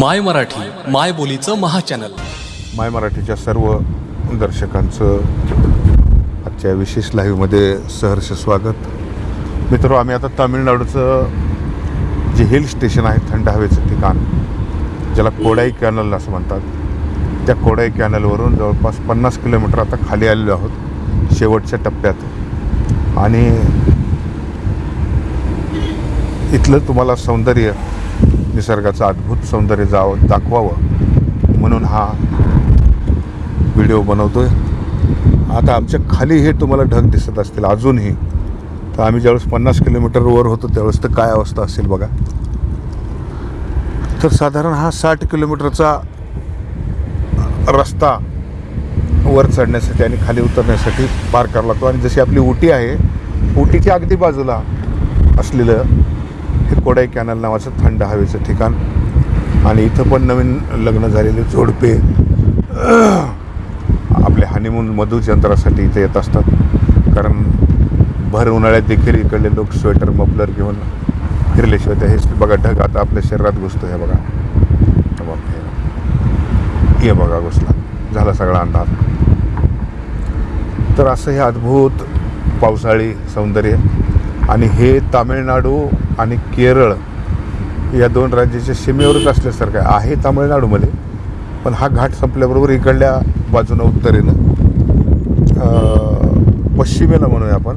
माय मराठी माय बोलीचं महाचॅनल. माय मराठीच्या सर्व दर्शकांचं आजच्या विशेष लाईव्हमध्ये सहर्ष स्वागत. मित्र आम्ही आता तामिळनाडूचं जे हिल स्टेशन आहे थंड हवेचं ठिकाण ज्याला कोडाई कॅनल असं म्हणतात. त्या कोडाई कॅनलवरून जवळपास पन्नास किलोमीटर आता खाली आलेलो आहोत शेवटच्या टप्प्यात. आणि इथलं तुम्हाला सौंदर्य निसर्गाचं अद्भुत सौंदर्य जावं दाखवावं म्हणून हा व्हिडिओ बनवतो आहे आता आमच्या खाली हे तुम्हाला ढग दिसत असतील अजूनही. तर आम्ही ज्यावेळेस पन्नास किलोमीटरवर होतो त्यावेळेस तर काय अवस्था असेल बघा. तर साधारण हा साठ किलोमीटरचा रस्ता वर चढण्यासाठी आणि खाली उतरण्यासाठी पार करावा लागतो. आणि जशी आपली उटी आहे उटीच्या अगदी बाजूला असलेलं हे कोडाई कॅनल नावाचं थंड हवेचं ठिकाण. आणि इथं पण नवीन लग्न झालेले जोडपे आपले हनीमून मधुचंद्रासाठी इथे येत असतात. कारण भर उन्हाळ्यात देखील इकडले लोक स्वेटर मफलर घेऊन फिरल्याशिवाय ते हे बघा ढग आता आपल्या शरीरात घुसतो हे बघा. हे बघा घुसला. झाला सगळा अंधार. तर असं हे अद्भुत पावसाळी सौंदर्य. आणि हे तामिळनाडू आणि केरळ या दोन राज्याच्या सीमेवरच असल्यासारखं आहे. तामिळनाडूमध्ये पण हा घाट संपल्याबरोबर इकडल्या बाजूनं उत्तरेनं पश्चिमेला म्हणूया आपण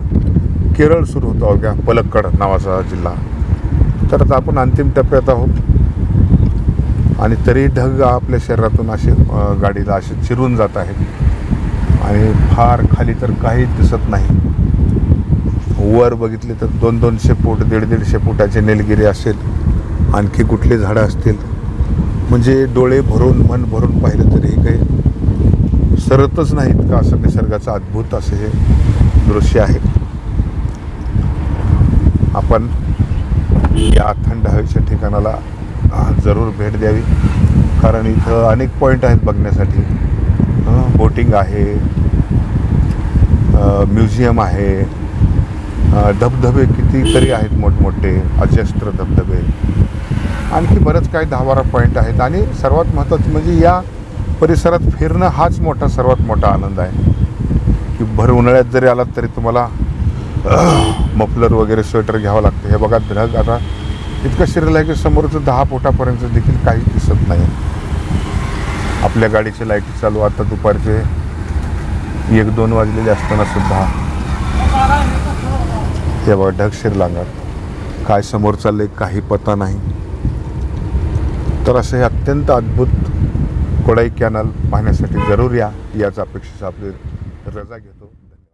केरळ सुरू होतो. अवघ्या पलक्कड नावाचा जिल्हा. तर आता आपण अंतिम टप्प्यात आहोत. आणि तरी ढग आपल्या शरीरातून असे गाडीला असे चिरून जात आहेत. आणि फार खाली तर काहीच दिसत नाही. वर बघितले तर दोन दोनशे फूट दीड दीडशे फुटाचे निलगिरी असेल. आणखी कुठली झाडं असतील? म्हणजे डोळे भरून मन भरून पाहिलं तरी हे काही सरतच नाहीत का असं निसर्गाचं अद्भुत असे हे दृश्य आहे. आपण या थंड हवेच्या ठिकाणाला जरूर भेट द्यावी. कारण इथं अनेक पॉईंट आहेत बघण्यासाठी. बोटिंग आहे म्युझियम आहे धबधबे कितीतरी आहेत मोठमोठे अजस्त्र धबधबे. आणखी बरंच काही दहा बारा पॉईंट आहेत. आणि सर्वात महत्त्वाचं म्हणजे या परिसरात फिरणं हाच मोठा सर्वात मोठा आनंद आहे. की भर उन्हाळ्यात जरी आलात तरी तुम्हाला मफलर वगैरे स्वेटर घ्यावं लागतं. हे बघा ढग आता इतकं शिरलं आहे की समोरचं दहा फुटापर्यंत देखील काही दिसत नाही. आपल्या गाडीचे लाइट चालू आता दुपारचे एक दोन वाजलेले असताना सुद्धा. तेव्हा ढगशीर लागणार काय समोर चालले काही पता नाही. तर असं हे अत्यंत अद्भुत कोडाई कॅनल पाहण्यासाठी जरूर या याच अपेक्षेचा आपली रजा घेतो.